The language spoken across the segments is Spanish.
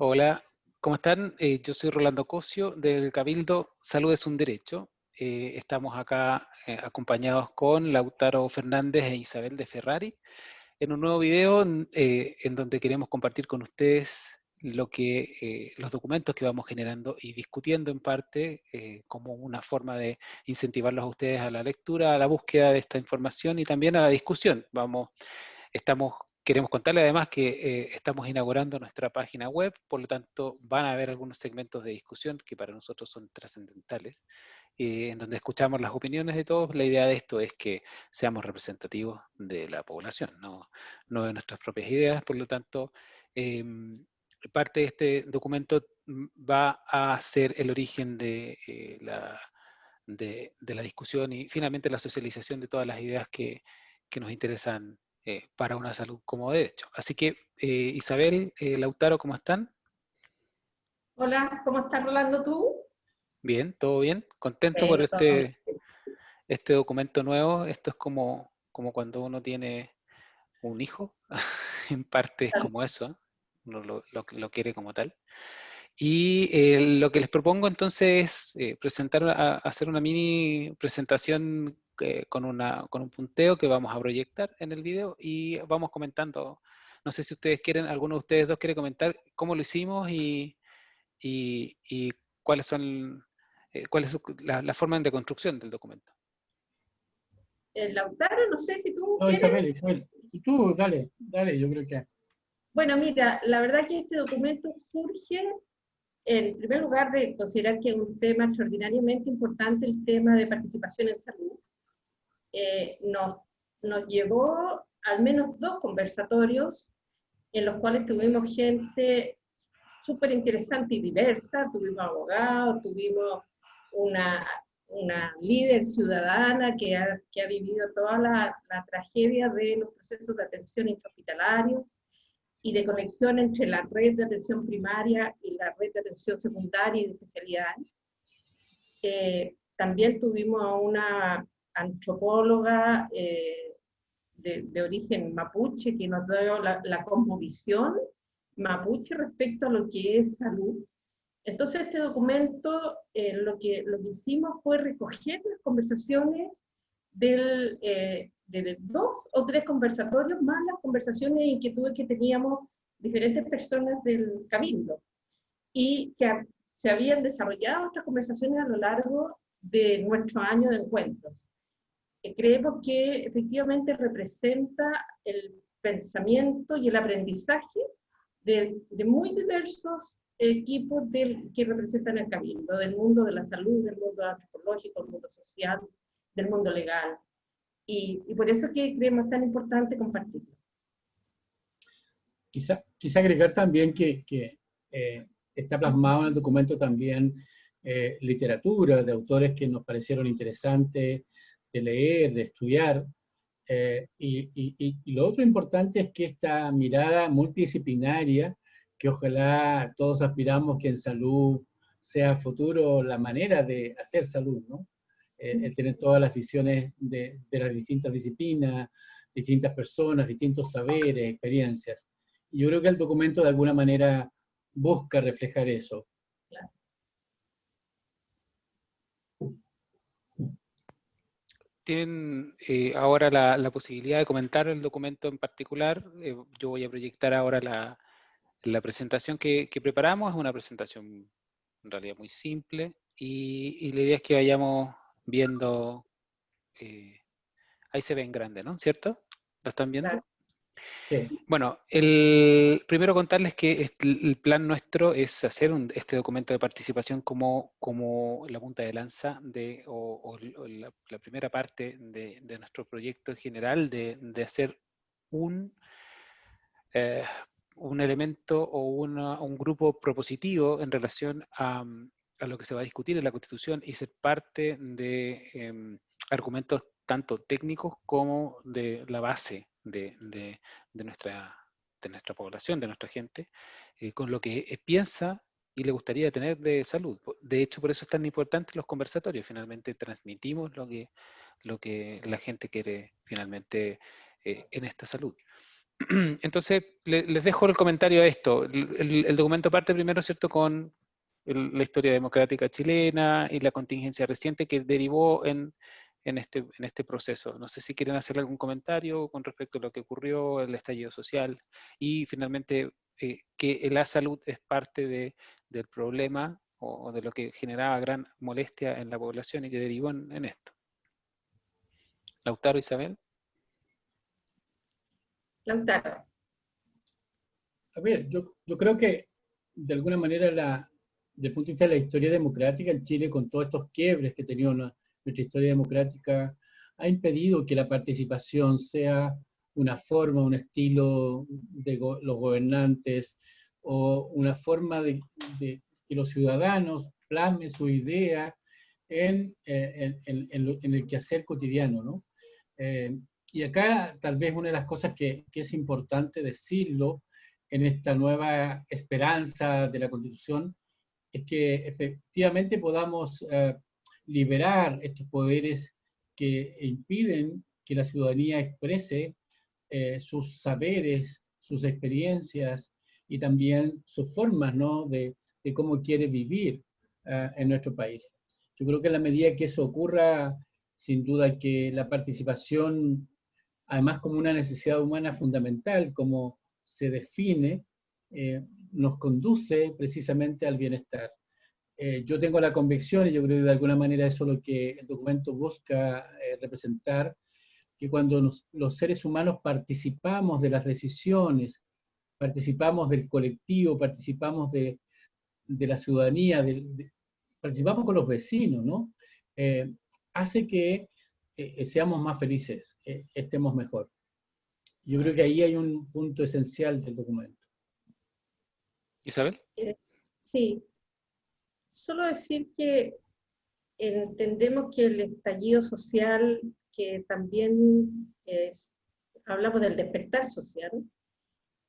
Hola, ¿cómo están? Eh, yo soy Rolando Cosio del Cabildo Salud es un Derecho. Eh, estamos acá eh, acompañados con Lautaro Fernández e Isabel de Ferrari en un nuevo video en donde queremos compartir con ustedes lo que, los documentos que vamos generando y discutiendo en parte como una forma de incentivarlos a ustedes a la lectura, a la búsqueda de esta información y también a la discusión. Vamos, estamos Queremos contarle además que eh, estamos inaugurando nuestra página web, por lo tanto van a haber algunos segmentos de discusión que para nosotros son trascendentales, eh, en donde escuchamos las opiniones de todos. La idea de esto es que seamos representativos de la población, no, no de nuestras propias ideas, por lo tanto, em, parte de este documento va a ser el origen de, eh, la, de, la discusión y finalmente la socialización de todas las ideas que, que nos interesan eh, para una salud como derecho. Así que, eh, Isabel, eh, Lautaro, ¿cómo están? Hola, ¿cómo estás, Rolando, tú? Bien, todo bien. Contento por este, este documento nuevo. Esto es como, como cuando uno tiene un hijo, en parte es como eso, uno lo, lo, quiere como tal. Y lo que les propongo entonces es presentar, hacer una mini presentación con, una, con un punteo que vamos a proyectar en el video y vamos comentando. No sé si ustedes quieren, alguno de ustedes dos quiere comentar cómo lo hicimos y, y, cuáles son eh, cuál es la, la, forma de construcción del documento. El Lautaro, no sé si tú. No, Isabel, Isabel. Tú, dale, dale, yo creo que. Bueno, mira, la verdad que este documento surge en primer lugar de considerar que es un tema extraordinariamente importante el tema de participación en salud. Eh, nos, nos llevó al menos dos conversatorios en los cuales tuvimos gente súper interesante y diversa, tuvimos abogados, tuvimos una, una líder ciudadana que ha, que ha vivido toda la, la, tragedia de los procesos de atención intrahospitalarios y de conexión entre la red de atención primaria y la red de atención secundaria y de especialidades. Eh, también tuvimos a una antropóloga eh, de, origen mapuche que nos dio la, la mapuche respecto a lo que es salud. Entonces este documento eh, lo, que, lo que hicimos fue recoger las conversaciones del, eh, de dos o tres conversatorios, más las conversaciones e inquietudes que teníamos diferentes personas del cabildo, y que se habían desarrollado otras conversaciones a lo largo de nuestro año de encuentros creemos que efectivamente representa el pensamiento y el aprendizaje de, muy diversos equipos del, que representan el cabildo, del mundo de la salud, del mundo antropológico, del mundo social, del mundo legal. Y, y por eso es que creemos tan importante compartirlo. Quizá, quizá agregar también que, que eh, está plasmado en el documento también eh, literatura de autores que nos parecieron interesantes, de leer, de estudiar. Eh, y, lo otro importante es que esta mirada multidisciplinaria, que ojalá todos aspiramos que en salud sea futuro la manera de hacer salud, ¿no? Eh, el tener todas las visiones de, de, las distintas disciplinas, distintas personas, distintos saberes, experiencias. Yo creo que el documento de alguna manera busca reflejar eso. Tienen eh, ahora la, posibilidad de comentar el documento en particular. Eh, yo voy a proyectar ahora la, presentación que, preparamos. Es una presentación en realidad muy simple y, la idea es que vayamos viendo... Eh, ahí se ve en grande, ¿no? ¿Cierto? ¿Lo están viendo? Bueno, el, primero contarles que el plan nuestro es hacer este documento de participación como, como la punta de lanza de, o, la, primera parte de, nuestro proyecto en general de, hacer un, eh, un elemento o un grupo propositivo en relación a, lo que se va a discutir en la Constitución y ser parte de em, argumentos tanto técnicos como de la base de, nuestra, de nuestra población, de nuestra gente, eh, con lo que eh, piensa y le gustaría tener de salud. De hecho, por eso es tan importante los conversatorios. Finalmente transmitimos lo que, lo que la gente quiere finalmente eh, en esta salud. Entonces, les dejo el comentario a esto. El, documento parte primero, ¿cierto?, con la historia democrática chilena y la contingencia reciente que derivó en, este, en este proceso. No sé si quieren hacer algún comentario con respecto a lo que ocurrió, el estallido social, y finalmente eh, que la salud es parte de, del problema o, de lo que generaba gran molestia en la población y que derivó en, en esto. Lautaro Isabel. Lautaro. A ver, yo, yo creo que de alguna manera la, desde el punto de vista de la historia democrática en Chile, con todos estos quiebres que ha tenido nuestra historia democrática, ha impedido que la participación sea una forma, un estilo de los gobernantes o una forma de, que los ciudadanos plasmen su idea en, eh, en, el quehacer cotidiano. ¿no? Eh, y acá tal vez una de las cosas que, que, es importante decirlo en esta nueva esperanza de la Constitución es que efectivamente podamos eh, liberar estos poderes que impiden que la ciudadanía exprese eh, sus saberes, sus experiencias y también sus formas ¿no? de, de cómo quiere vivir eh, en nuestro país. Yo creo que en la medida que eso ocurra, sin duda que la participación, además como una necesidad humana fundamental, como se define, eh, nos conduce precisamente al bienestar. Yo tengo la convicción, y yo creo que de alguna manera eso es lo que el documento busca representar, que cuando los seres humanos participamos de las decisiones, participamos del colectivo, participamos de, de la ciudadanía, participamos con los vecinos, ¿no? Eh, hace que eh, seamos más felices, eh, estemos mejor. Yo creo que ahí hay un punto esencial del documento. Isabel. Sí, solo decir que entendemos que el estallido social que también es, hablamos del despertar social,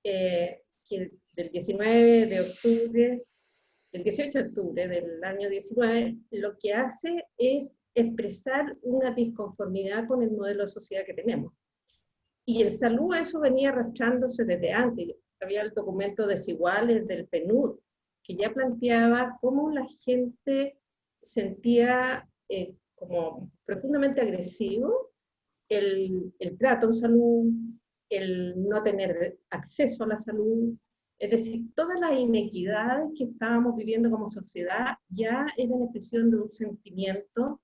eh, que del 19 de octubre, del 18 de octubre del año 19, lo que hace es expresar una disconformidad con el modelo de sociedad que tenemos. Y en salud eso venía arrastrándose desde antes. Había el documento Desiguales del PNUD, que ya planteaba cómo la gente sentía eh, como profundamente agresivo el, el trato en salud, el no tener acceso a la salud, es decir, todas las inequidades que estábamos viviendo como sociedad ya eran expresión de un sentimiento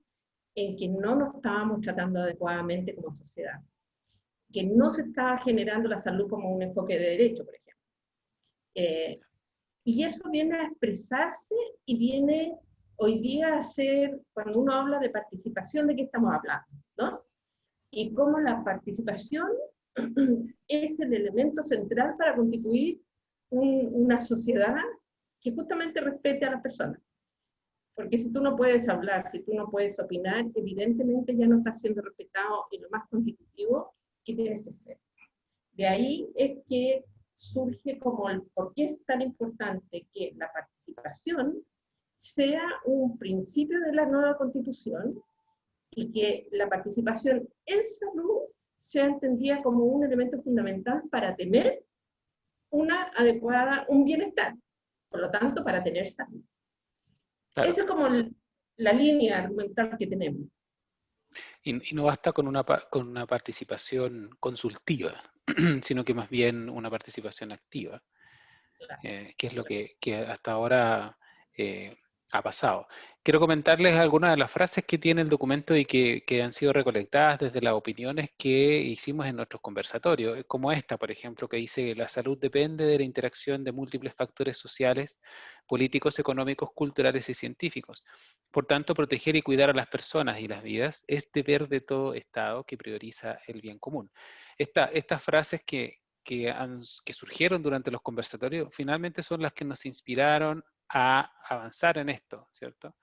en que no nos estábamos tratando adecuadamente como sociedad, que no se estaba generando la salud como un enfoque de derecho, por ejemplo. Eh, y eso viene a expresarse y viene hoy día a ser, cuando uno habla de participación, ¿de qué estamos hablando? ¿no? Y cómo la participación es el elemento central para constituir una sociedad que justamente respete a las personas. Porque si tú no puedes hablar, si tú no puedes opinar, evidentemente ya no estás siendo respetado en lo más constitutivo que tienes que ser. De ahí es que surge como el por qué es tan importante que la participación sea un principio de la nueva constitución y que la participación en salud sea entendida como un elemento fundamental para tener una adecuada, un bienestar, por lo tanto, para tener salud. Esa es como la línea argumental que tenemos. Y, no basta con una, con una participación consultiva, sino que más bien una participación activa, eh, que es lo que, que hasta ahora eh, ha pasado. Quiero comentarles algunas de las frases que tiene el documento y que, han sido recolectadas desde las opiniones que hicimos en nuestros conversatorios, como esta, por ejemplo, que dice que la salud depende de la interacción de múltiples factores sociales, políticos, económicos, culturales y científicos. Por tanto, proteger y cuidar a las personas y las vidas es deber de todo Estado que prioriza el bien común. estas frases que, que, que surgieron durante los conversatorios finalmente son las que nos inspiraron a avanzar en esto, ¿cierto?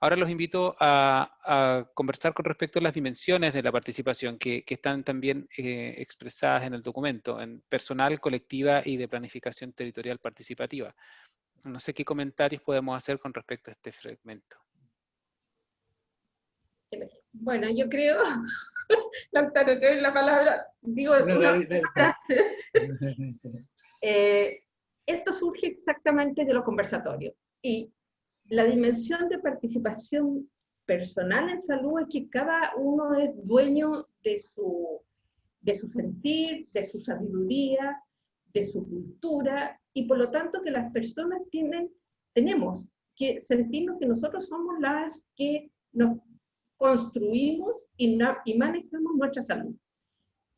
Ahora los invito a, conversar con respecto a las dimensiones de la participación que, están también eh, expresadas en el documento, en personal, colectiva y de planificación territorial participativa. No sé qué comentarios podemos hacer con respecto a este fragmento. Bueno, yo creo Lautaro, te doy la palabra, digo una, frase. Eh, esto surge exactamente de los conversatorios. Y la dimensión de participación personal en salud es que cada uno es dueño de su, de su sentir, de su sabiduría, de su cultura, y por lo tanto que las personas tienen, tenemos que sentirnos que nosotros somos las que nos construimos y, y manejamos nuestra salud.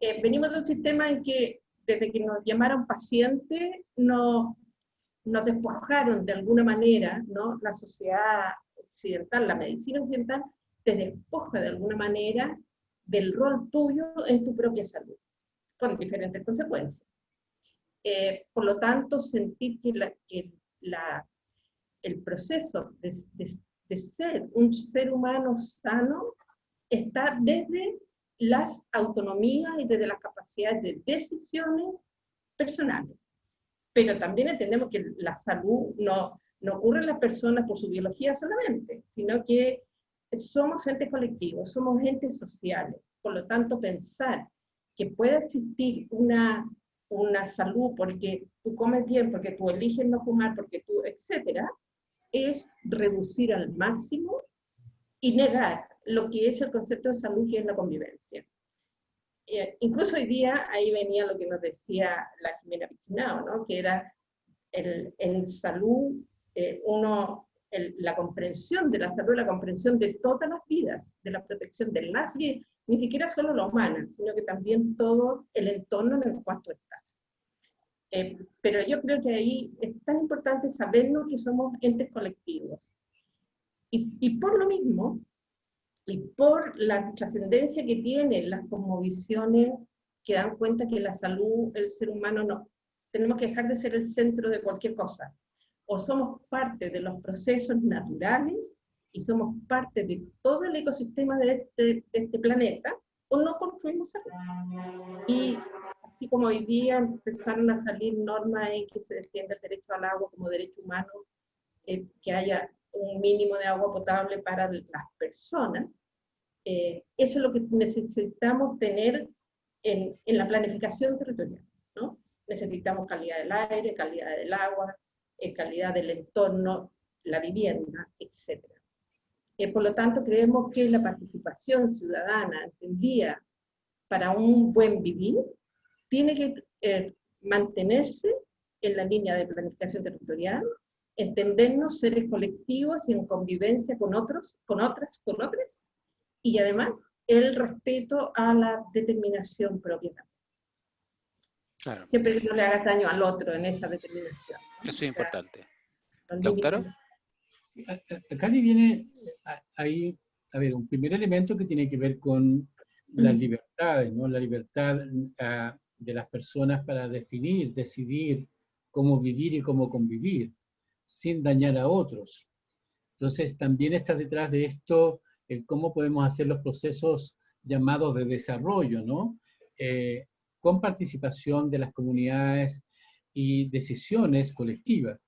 Eh, venimos de un sistema en que desde que nos llamaron paciente, nos, nos despojaron de alguna manera, ¿no? La sociedad occidental, la medicina occidental, te despoja de alguna manera del rol tuyo en tu propia salud, con diferentes consecuencias. Eh, por lo tanto, sentir que, la, que la, el proceso de, de, ser un ser humano sano está desde las autonomías y desde las capacidades de decisiones personales. Pero también entendemos que la salud no, no ocurre en las personas por su biología solamente, sino que somos entes colectivos, somos entes sociales. Por lo tanto, pensar que puede existir una, una salud porque tú comes bien, porque tú eliges no fumar, porque tú, etcétera, es reducir al máximo y negar lo que es el concepto de salud, que es la convivencia. Eh, incluso hoy día, ahí venía lo que nos decía la Jimena Pichinao, ¿no? que era el, en salud, eh, uno, la comprensión de la salud, la comprensión de todas las vidas, de la protección de las vidas, ni siquiera solo la humana, sino que también todo el entorno en el cual tú estás. Eh, pero yo creo que ahí es tan importante sabernos que somos entes colectivos. Y, y por lo mismo, y por la trascendencia que tienen las cosmovisiones que dan cuenta que la salud, el ser humano no, tenemos que dejar de ser el centro de cualquier cosa. O somos parte de los procesos naturales y somos parte de todo el ecosistema de este, de este planeta, o no construimos salud. Y así como hoy día empezaron a salir normas en que se defiende el derecho al agua como derecho humano, eh, que haya un mínimo de agua potable para las personas, eh, eso es lo que necesitamos tener en, en la planificación territorial. ¿no? Necesitamos calidad del aire, calidad del agua, eh, calidad del entorno, la vivienda, etc. Eh, por lo tanto, creemos que la participación ciudadana entendida para un buen vivir tiene que mantenerse en la línea de planificación territorial, entendernos seres colectivos y en convivencia con otros, con otras, con otras, y además el respeto a la determinación propia. Claro. Siempre que no le hagas daño al otro en esa determinación. Eso es importante. ¿Doctor? Acá viene ahí, a ver, un primer elemento que tiene que ver con las libertades, ¿no? La libertad ah, de las personas para definir, decidir cómo vivir y cómo convivir sin dañar a otros. Entonces, también está detrás de esto el cómo podemos hacer los procesos llamados de desarrollo, ¿no? Eh, con participación de las comunidades y decisiones colectivas.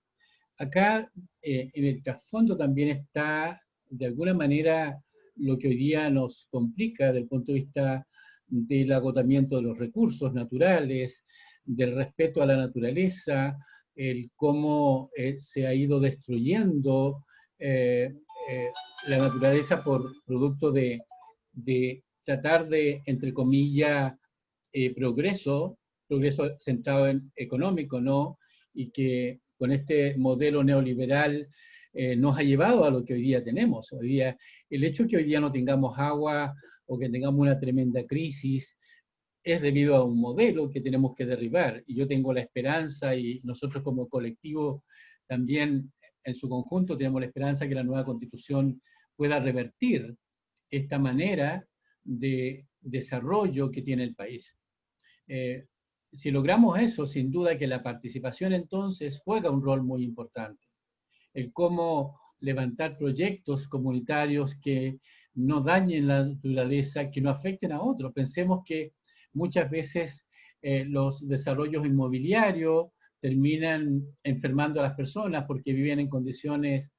Acá, eh, en el trasfondo también está, de alguna manera, lo que hoy día nos complica desde el punto de vista del agotamiento de los recursos naturales, del respeto a la naturaleza, el cómo eh, se ha ido destruyendo eh, eh, la naturaleza por producto de, de, tratar de, entre comillas, progreso, progreso centrado en económico, ¿no? Y que con este modelo neoliberal nos ha llevado a lo que hoy día tenemos. Hoy día, el hecho de que hoy día no tengamos agua o que tengamos una tremenda crisis, es debido a un modelo que tenemos que derribar. Y yo tengo la esperanza, y nosotros como colectivo también en su conjunto tenemos la esperanza que la nueva constitución pueda revertir esta manera de desarrollo que tiene el país. Eh, si logramos eso, sin duda que la participación entonces juega un rol muy importante. El cómo levantar proyectos comunitarios que no dañen la naturaleza, que no afecten a otros. Pensemos que muchas veces eh, los desarrollos inmobiliarios terminan enfermando a las personas porque viven en condiciones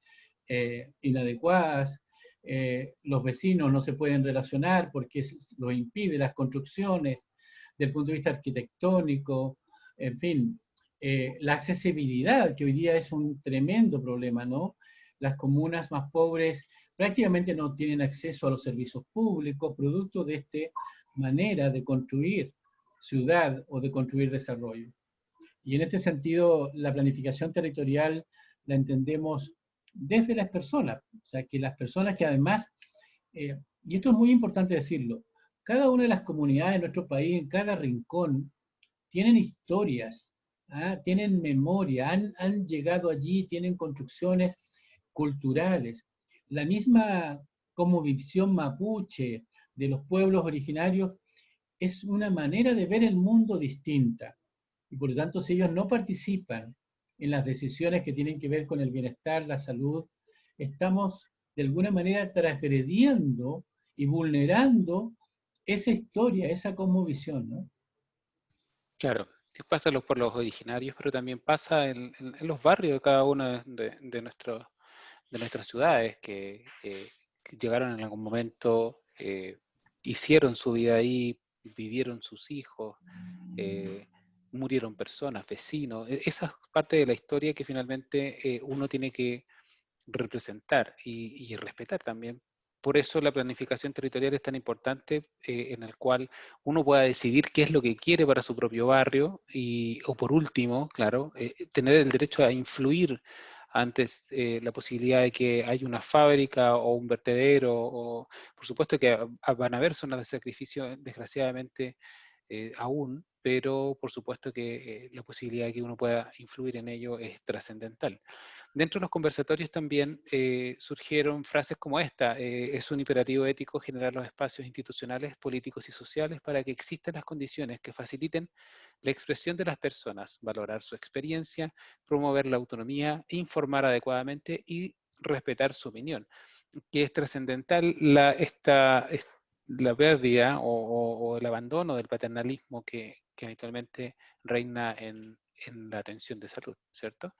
eh, inadecuadas, eh, los vecinos no se pueden relacionar porque lo impide las construcciones, del punto de vista arquitectónico, en fin, eh, la accesibilidad, que hoy día es un tremendo problema, ¿no? Las comunas más pobres prácticamente no tienen acceso a los servicios públicos, producto de esta manera de construir ciudad o de construir desarrollo. Y en este sentido, la planificación territorial la entendemos desde las personas, o sea, que las personas que además, eh, y esto es muy importante decirlo, cada una de las comunidades de nuestro país, en cada rincón, tienen historias, ¿ah? tienen memoria, han, han llegado allí, tienen construcciones culturales. La misma como visión mapuche de los pueblos originarios es una manera de ver el mundo distinta. Y por lo tanto, si ellos no participan en las decisiones que tienen que ver con el bienestar, la salud, estamos de alguna manera transgrediendo y vulnerando esa historia, esa cosmovisión, ¿no? Claro, pasa los pueblos originarios, pero también pasa en, los barrios de cada una de, de, nuestras ciudades que, llegaron en algún momento, eh, hicieron su vida ahí, vivieron sus hijos, eh, murieron personas, vecinos. E, esa es parte de la historia que finalmente eh, uno tiene que representar y, respetar también. Por eso la planificación territorial es tan importante en el cual uno pueda decidir qué es lo que quiere para su propio barrio y, o por último, claro, tener el derecho a influir antes eh, la posibilidad de que haya una fábrica o un vertedero, o por supuesto que van a haber zonas de sacrificio, desgraciadamente, eh, aún, pero por supuesto que eh, la posibilidad de que uno pueda influir en ello es trascendental. Dentro de los conversatorios también eh, surgieron frases como esta, es un imperativo ético generar los espacios institucionales, políticos y sociales para que existan las condiciones que faciliten la expresión de las personas, valorar su experiencia, promover la autonomía, informar adecuadamente y respetar su opinión, que es trascendental la, esta, la pérdida o, el abandono del paternalismo que, habitualmente reina en, la atención de salud, ¿cierto?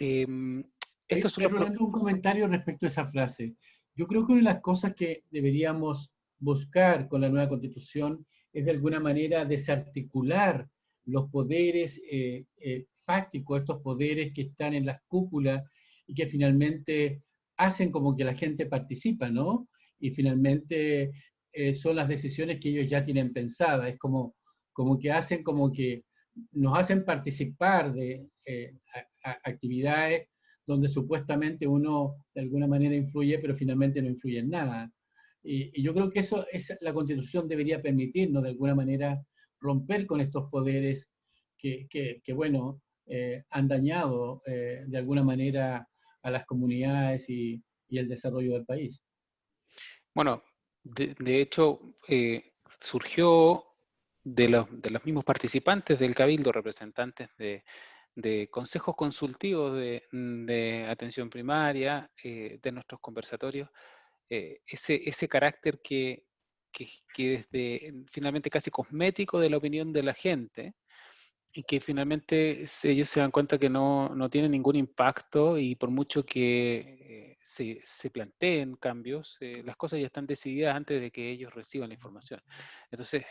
Em, esto es un comentario respecto a esa frase. Yo creo que una de las cosas que deberíamos buscar con la nueva constitución es de alguna manera desarticular los poderes eh, eh, fácticos, estos poderes que están en las cúpulas y que finalmente hacen como que la gente participa, ¿no? Y finalmente eh, son las decisiones que ellos ya tienen pensadas, es como, como que hacen como que nos hacen participar de eh, actividades donde supuestamente uno de alguna manera influye, pero finalmente no influye en nada. Y, yo creo que eso es, la Constitución debería permitirnos de alguna manera romper con estos poderes que, que, bueno, eh, han dañado de alguna manera a las comunidades y, y el desarrollo del país. Bueno, de, hecho, eh, surgió de los, mismos participantes del Cabildo, representantes de, consejos consultivos de, atención primaria, eh, de nuestros conversatorios, eh, ese, ese carácter que, que, que desde finalmente casi cosmético de la opinión de la gente, y que finalmente ellos se dan cuenta que no, no tienen ningún impacto y por mucho que eh, se, se, planteen cambios, eh, las cosas ya están decididas antes de que ellos reciban la información. Entonces,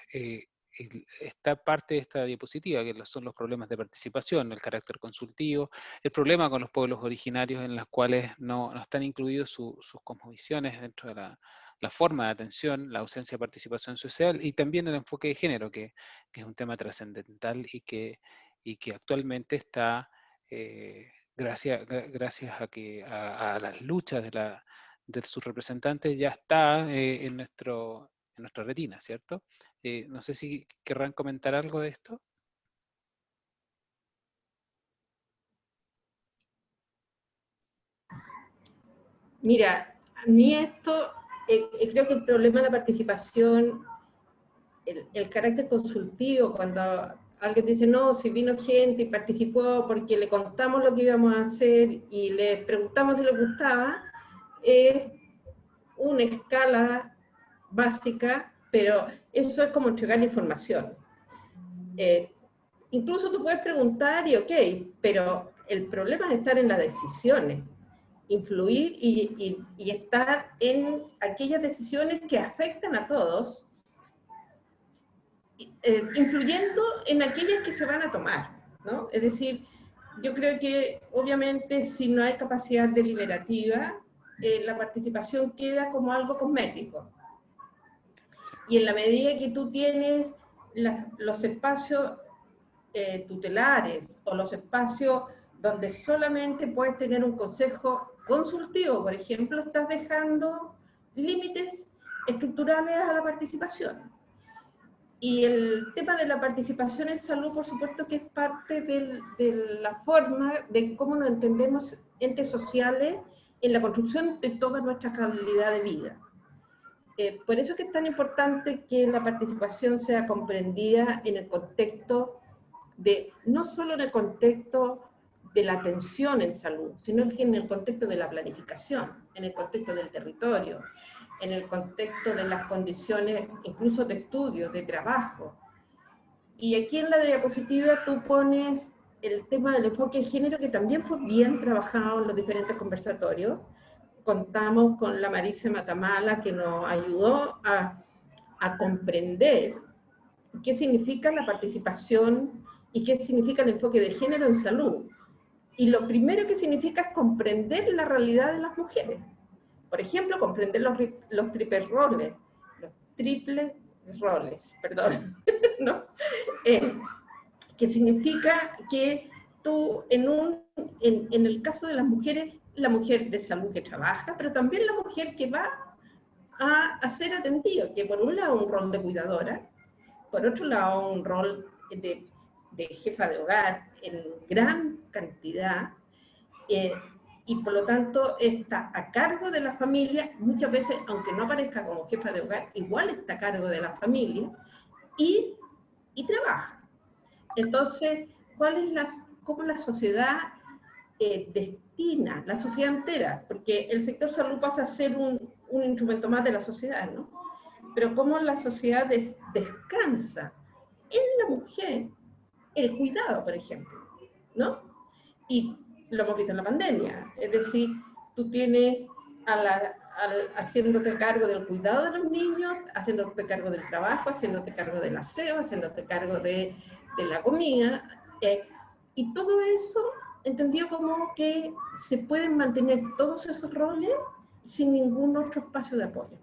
esta parte de esta diapositiva, que son los problemas de participación, el carácter consultivo, el problema con los pueblos originarios en los cuales no, están incluidos sus cosmovisiones dentro de la, forma de atención, la ausencia de participación social y también el enfoque de género, que, es un tema trascendental y que, y que actualmente está, eh, gracias, gracias a, que, a, las luchas de, la, de, sus representantes, ya está eh, en, nuestro, nuestra retina, ¿cierto? Eh, no sé si querrán comentar algo de esto. Mira, a mí esto eh, eh, creo que el problema de la participación, el, carácter consultivo, cuando alguien dice, no, si vino gente y participó porque le contamos lo que íbamos a hacer y le preguntamos si le gustaba, es una escala básica, pero eso es como entregar información. Eh, incluso tú puedes preguntar y ok, pero el problema es estar en las decisiones. influir y, estar en aquellas decisiones que afectan a todos, eh, influyendo en aquellas que se van a tomar, ¿no? Es decir, yo creo que obviamente si no hay capacidad deliberativa, eh, la participación queda como algo cosmético. Y en la medida que tú tienes los espacios eh, tutelares o los espacios donde solamente puedes tener un consejo consultivo, por ejemplo, estás dejando límites estructurales a la participación. Y el tema de la participación en salud, por supuesto que es parte de la forma de cómo nos entendemos entes sociales en la construcción de toda nuestra calidad de vida. Eh, por eso es que es tan importante que la participación sea comprendida en el contexto de, no solo en el contexto de la atención en salud, sino en el contexto de la planificación, en el contexto del territorio, en el contexto de las condiciones incluso de estudio, de trabajo. Y aquí en la diapositiva tú pones el tema del enfoque de género que también fue bien trabajado en los diferentes conversatorios. Contamos con la Marisa Matamala que nos ayudó a, a comprender qué significa la participación y qué significa el enfoque de género en salud. Y lo primero que significa es comprender la realidad de las mujeres. Por ejemplo, comprender los, los triples roles, los triples roles, perdón, ¿no? Eh, que significa que tú, en, un, en, en el caso de las mujeres, la mujer de salud que trabaja, pero también la mujer que va a, a ser atendida, que por un lado un rol de cuidadora, por otro lado un rol de de jefa de hogar en gran cantidad eh, y por lo tanto está a cargo de la familia, muchas veces, aunque no aparezca como jefa de hogar, igual está a cargo de la familia y, y trabaja. Entonces, ¿cuál es la, ¿cómo la sociedad eh, destina, la sociedad entera? Porque el sector salud pasa a ser un, un instrumento más de la sociedad, ¿no? Pero cómo la sociedad descansa en la mujer el cuidado, por ejemplo, ¿no? Y lo hemos visto en la pandemia, es decir, tú tienes a la, haciéndote cargo del cuidado de los niños, haciéndote cargo del trabajo, haciéndote cargo del aseo, haciéndote cargo de, de la comida, eh, y todo eso entendido como que se pueden mantener todos esos roles sin ningún otro espacio de apoyo.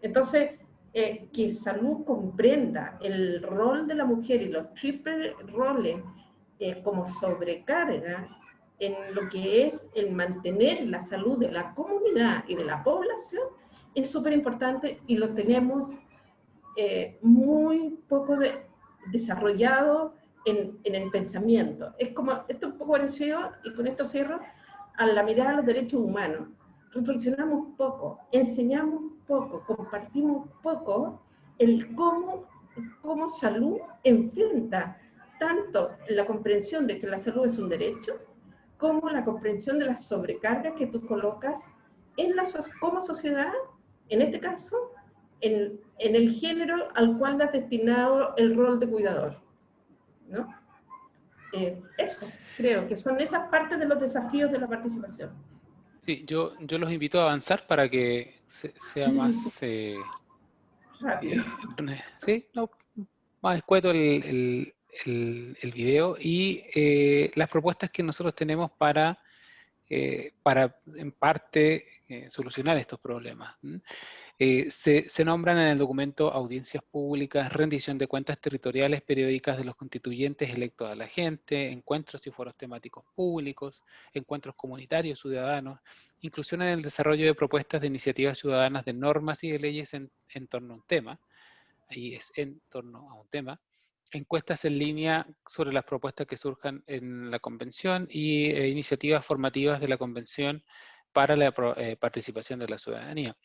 Entonces, eh, que salud comprenda el rol de la mujer y los triples roles eh, como sobrecarga en lo que es el mantener la salud de la comunidad y de la población, es súper importante y lo tenemos eh, muy poco de, desarrollado en, en, el pensamiento. Es como, esto es un poco parecido, y con esto cierro, a la mirada a los derechos humanos. Reflexionamos poco, enseñamos poco, compartimos poco el cómo, cómo salud enfrenta tanto la comprensión de que la salud es un derecho, como la comprensión de las sobrecargas que tú colocas en la, como sociedad, en este caso, en, en el género al cual has destinado el rol de cuidador. ¿No? Eh, eso, creo que son esas partes de los desafíos de la participación. Sí, yo, yo los invito a avanzar para que sea más... Eh, eh, sí, no, más escueto el, el, el, video y las propuestas que nosotros tenemos para, para en parte, solucionar estos problemas. Eh, se, nombran en el documento audiencias públicas, rendición de cuentas territoriales periódicas de los constituyentes electos a la gente, encuentros y foros temáticos públicos, encuentros comunitarios ciudadanos, inclusión en el desarrollo de propuestas de iniciativas ciudadanas de normas y de leyes en, torno a un tema, ahí es en torno a un tema, encuestas en línea sobre las propuestas que surjan en la convención y eh, iniciativas formativas de la convención para la eh, participación de la ciudadanía.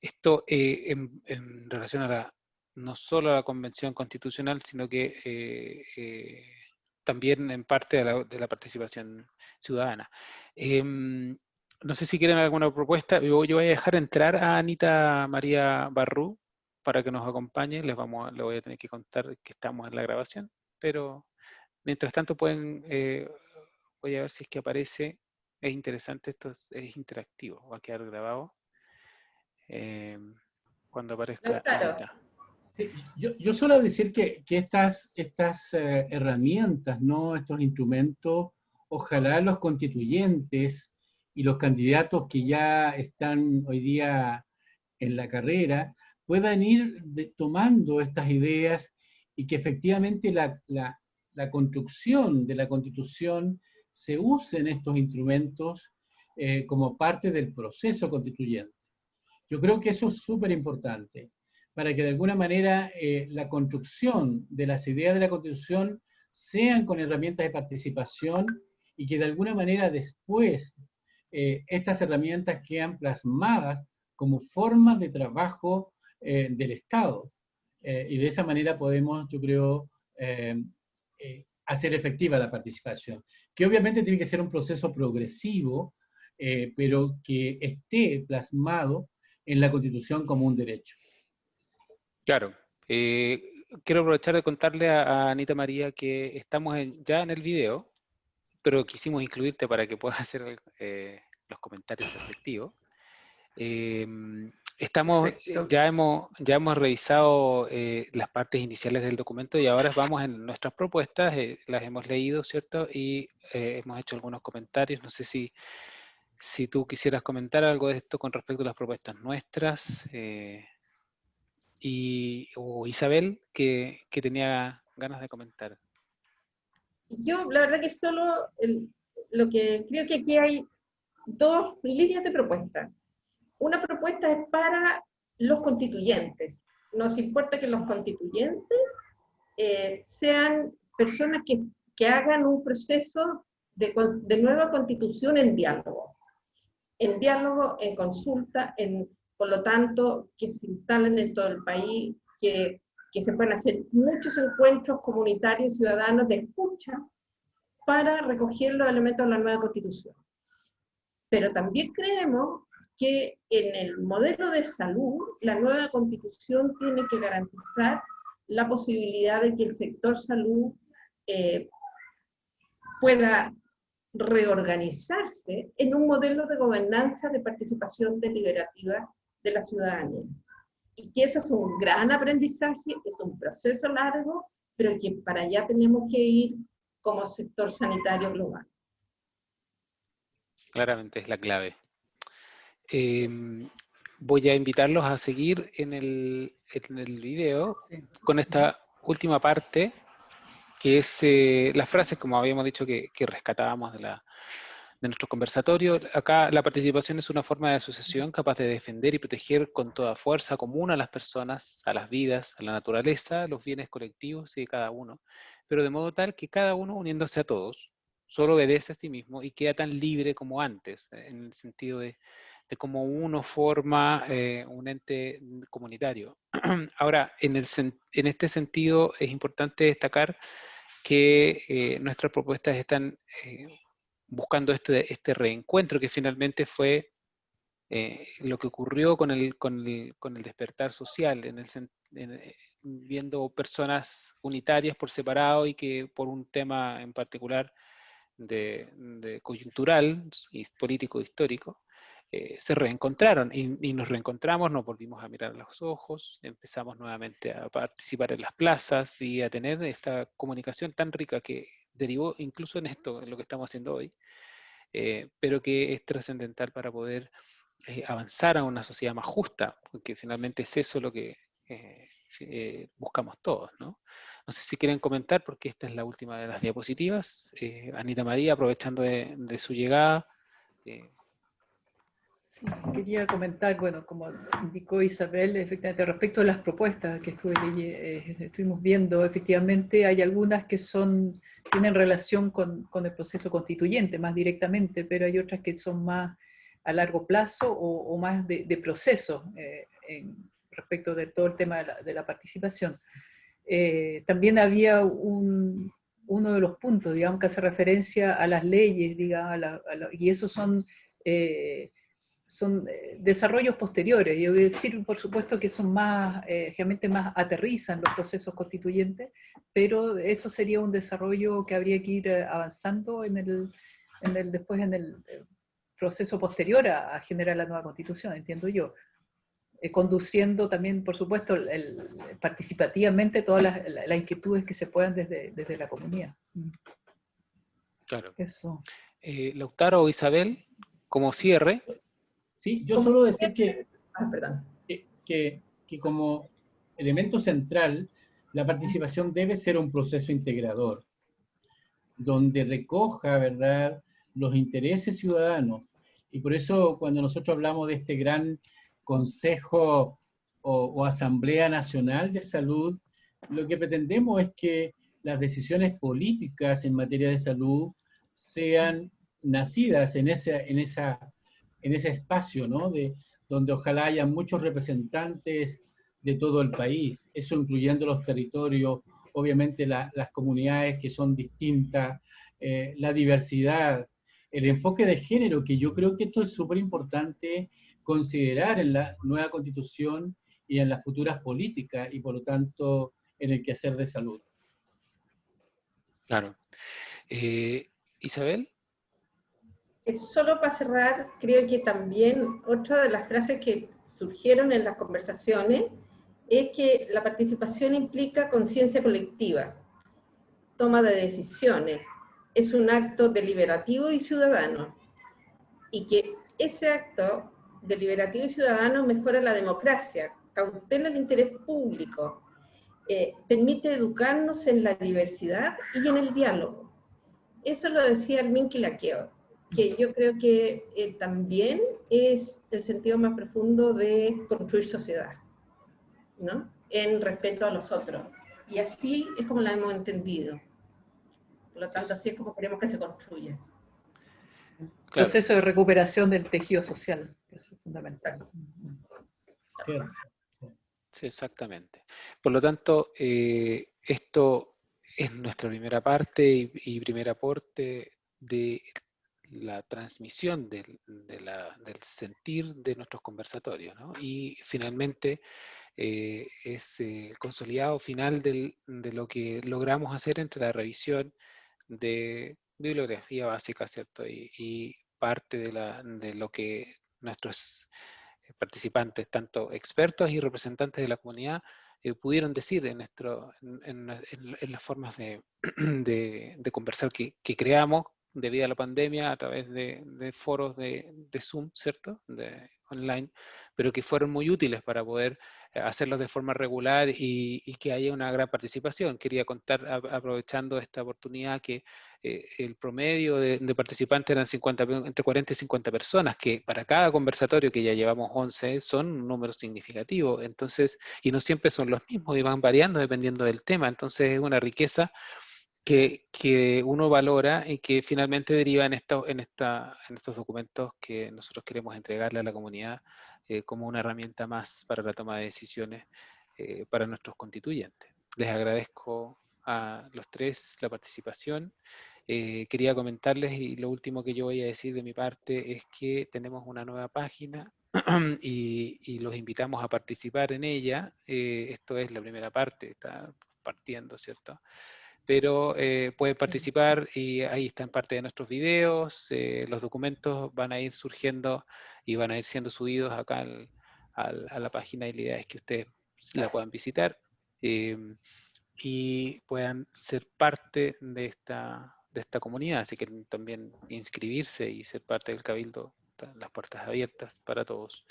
Esto eh, en, relación a la, no solo a la Convención Constitucional, sino que eh, también en parte de la, participación ciudadana. Em, no sé si quieren alguna propuesta. Yo, yo, voy a dejar entrar a Anita María Barrú para que nos acompañe. Les vamos, le voy a tener que contar que estamos en la grabación, pero mientras tanto pueden, voy a ver si es que aparece es interesante, esto es, interactivo, va a quedar grabado eh, cuando aparezca. yo, yo, suelo decir que, estas, estas eh, herramientas, ¿no? estos instrumentos, ojalá los constituyentes y los candidatos que ya están hoy día en la carrera puedan ir tomando estas ideas y que efectivamente la, la, la construcción de la constitución se usen estos instrumentos eh, como parte del proceso constituyente. Yo creo que eso es súper importante, para que de alguna manera eh, la construcción de las ideas de la Constitución sean con herramientas de participación y que de alguna manera después eh, estas herramientas quedan plasmadas como formas de trabajo del Estado. y de esa manera podemos, yo creo, hacer efectiva la participación, que obviamente tiene que ser un proceso progresivo, eh, pero que esté plasmado en la Constitución como un derecho. Claro. Eh, quiero aprovechar de contarle a, Anita María que estamos ya en el video, pero quisimos incluirte para que puedas hacer eh, los comentarios respectivos. Estamos, eh, ya hemos, ya hemos revisado eh, las partes iniciales del documento y ahora vamos en nuestras propuestas, eh, las hemos leído, ¿cierto? Y hemos hecho algunos comentarios. No sé si, si tú quisieras comentar algo de esto con respecto a las propuestas nuestras. y, o Isabel, que, que, tenía ganas de comentar. Yo, la verdad que solo lo que creo que aquí hay dos líneas de propuesta una propuesta es para los constituyentes. Nos importa que los constituyentes eh, sean personas que, que, hagan un proceso de, de, nueva constitución en diálogo. En diálogo, en consulta, en, por lo tanto, que se instalen en todo el país, que, que se puedan hacer muchos encuentros comunitarios ciudadanos de escucha para recoger los elementos de la nueva constitución. Pero también creemos que en el modelo de salud, la nueva constitución tiene que garantizar la posibilidad de que el sector salud eh, pueda reorganizarse en un modelo de gobernanza de participación deliberativa de la ciudadanía. Y que eso es un gran aprendizaje, es un proceso largo, pero que para allá tenemos que ir como sector sanitario global. Claramente es la clave. Em, voy a invitarlos a seguir en el, en el video con esta última parte, que es eh, las frases, como habíamos dicho, que, rescatábamos de, la, de nuestro conversatorio. Acá la participación es una forma de asociación capaz de defender y proteger con toda fuerza común a las personas, a las vidas, a la naturaleza, los bienes colectivos y de cada uno, pero de modo tal que cada uno uniéndose a todos, solo obedece a sí mismo y queda tan libre como antes, en el sentido de de cómo uno forma eh, un ente comunitario. Ahora, en, el, en, este sentido es importante destacar que eh, nuestras propuestas están eh, buscando este, este reencuentro que finalmente fue lo que ocurrió con el, con el, con el despertar social, en el, viendo personas unitarias por separado y que por un tema en particular de, de coyuntural y político histórico, eh, se reencontraron y, nos reencontramos, nos volvimos a mirar a los ojos, empezamos nuevamente a participar en las plazas y a tener esta comunicación tan rica que derivó incluso en esto, en lo que estamos haciendo hoy, eh, pero que es trascendental para poder eh, avanzar a una sociedad más justa, porque finalmente es eso lo que buscamos todos, ¿no? No sé si quieren comentar, porque esta es la última de las diapositivas. Anita María, aprovechando de, de su llegada, quería comentar, bueno, como indicó Isabel, efectivamente, respecto a las propuestas que eh, estuvimos viendo, efectivamente hay algunas que son, tienen relación con, con, el proceso constituyente más directamente, pero hay otras que son más a largo plazo o, más de, proceso eh, respecto de todo el tema de la, participación. Eh, también había un, uno de los puntos, digamos, que hace referencia a las leyes, digamos, y esos son son eh, desarrollos posteriores. A decir, por supuesto, que son más, eh, realmente más aterrizan los procesos constituyentes, pero eso sería un desarrollo que habría que ir eh, avanzando en el, en el después en el, proceso posterior a, generar la nueva constitución, entiendo yo. Eh, conduciendo también, por supuesto, participativamente todas las, inquietudes que se puedan desde, desde la comunidad. Mm. Claro. Eso. Eh, Lautaro o Isabel, como cierre. Sí, yo solo decir que, ah, que, que como elemento central, la participación debe ser un proceso integrador, donde recoja, ¿verdad?, los intereses ciudadanos. Y por eso cuando nosotros hablamos de este gran Consejo o, Asamblea Nacional de Salud, lo que pretendemos es que las decisiones políticas en materia de salud sean nacidas en, ese, en, esa, en ese espacio, ¿no? De, donde ojalá haya muchos representantes de todo el país, eso incluyendo los territorios, obviamente las comunidades que son distintas, eh, la diversidad, el enfoque de género, que yo creo que esto es súper importante considerar en la nueva constitución y en las futuras políticas y por lo tanto en el quehacer de salud. Claro. Eh, Isabel. Eh, solo para cerrar, creo que también otra de las frases que surgieron en las conversaciones es que la participación implica conciencia colectiva, toma de decisiones, es un acto deliberativo y ciudadano, y que ese acto deliberativo y ciudadano mejora la democracia, cautela el interés público, eh, permite educarnos en la diversidad y en el diálogo. Eso lo decía Armin Kilaqueo, que yo creo que eh, también es el sentido más profundo de construir sociedad, ¿no? En respeto a los otros. Y así es como la hemos entendido. Por lo tanto, así es como queremos que se construya. Proceso de recuperación del tejido social es fundamental. Sí, exactamente. Por lo tanto, eh, esto es nuestra primera parte y, primer aporte de la transmisión del, sentir de nuestros conversatorios. Y finalmente eh, es el consolidado final de lo que logramos hacer entre la revisión de bibliografía básica, ¿cierto? Y, parte de, lo que nuestros eh, participantes, tanto expertos y representantes de la comunidad, eh, pudieron decir en, nuestro, en, las formas de, de, conversar que, creamos debido a la pandemia a través de, foros de, Zoom, ¿cierto? De, online, pero que fueron muy útiles para poder eh, hacerlos de forma regular y, y, que haya una gran participación. Quería contar, aprovechando esta oportunidad, que eh, el promedio de, participantes eran 50, entre 40 y 50 personas, que para cada conversatorio, que ya llevamos 11, son un número significativo. Entonces, y no siempre son los mismos y van variando dependiendo del tema. Entonces, es una riqueza que, que, uno valora y que finalmente deriva en, en, esta, en estos documentos que nosotros queremos entregarle a la comunidad eh, como una herramienta más para la toma de decisiones eh, para nuestros constituyentes. Les agradezco a los tres la participación. Eh, quería comentarles y lo último que yo voy a decir de mi parte es que tenemos una nueva página y, los invitamos a participar en ella. Eh, esto es la primera parte, está partiendo, ¿cierto? Pero eh, pueden participar y ahí están parte de nuestros videos, los documentos van a ir surgiendo y van a ir siendo subidos acá a la página y la idea es que ustedes la puedan visitar y puedan ser parte de esta, de esta comunidad, así que también inscribirse y ser parte del Cabildo, las puertas abiertas para todos.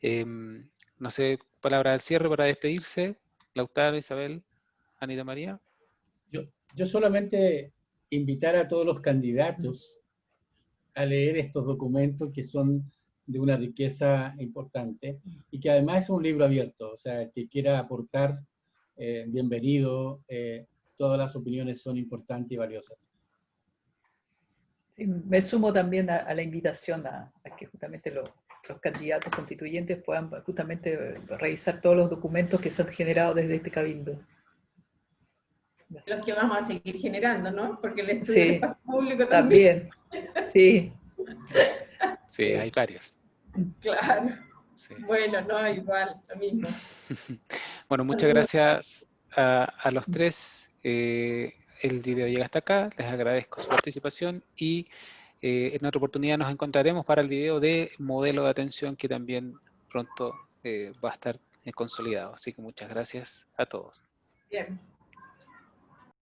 Em, no sé, palabra del cierre para despedirse, Lautaro, Isabel, Anita María. Yo, solamente invitar a todos los candidatos a leer estos documentos que son de una riqueza importante y que además es un libro abierto, o sea, que quiera aportar, eh, bienvenido, eh, todas las opiniones son importantes y valiosas me sumo también a, la invitación a, que justamente los candidatos constituyentes puedan justamente revisar todos los documentos que se han generado desde este cabildo. Los que vamos a seguir generando, ¿no? Porque el estudio público también. también. Sí. Sí, hay varios. Claro. Bueno, no, igual, lo mismo. bueno, muchas gracias a, los tres. Eh, el video llega hasta acá, les agradezco su participación y Eh, en otra oportunidad nos encontraremos para el video de modelo de atención que también pronto va a estar consolidado. Así que muchas gracias a todos. Bien.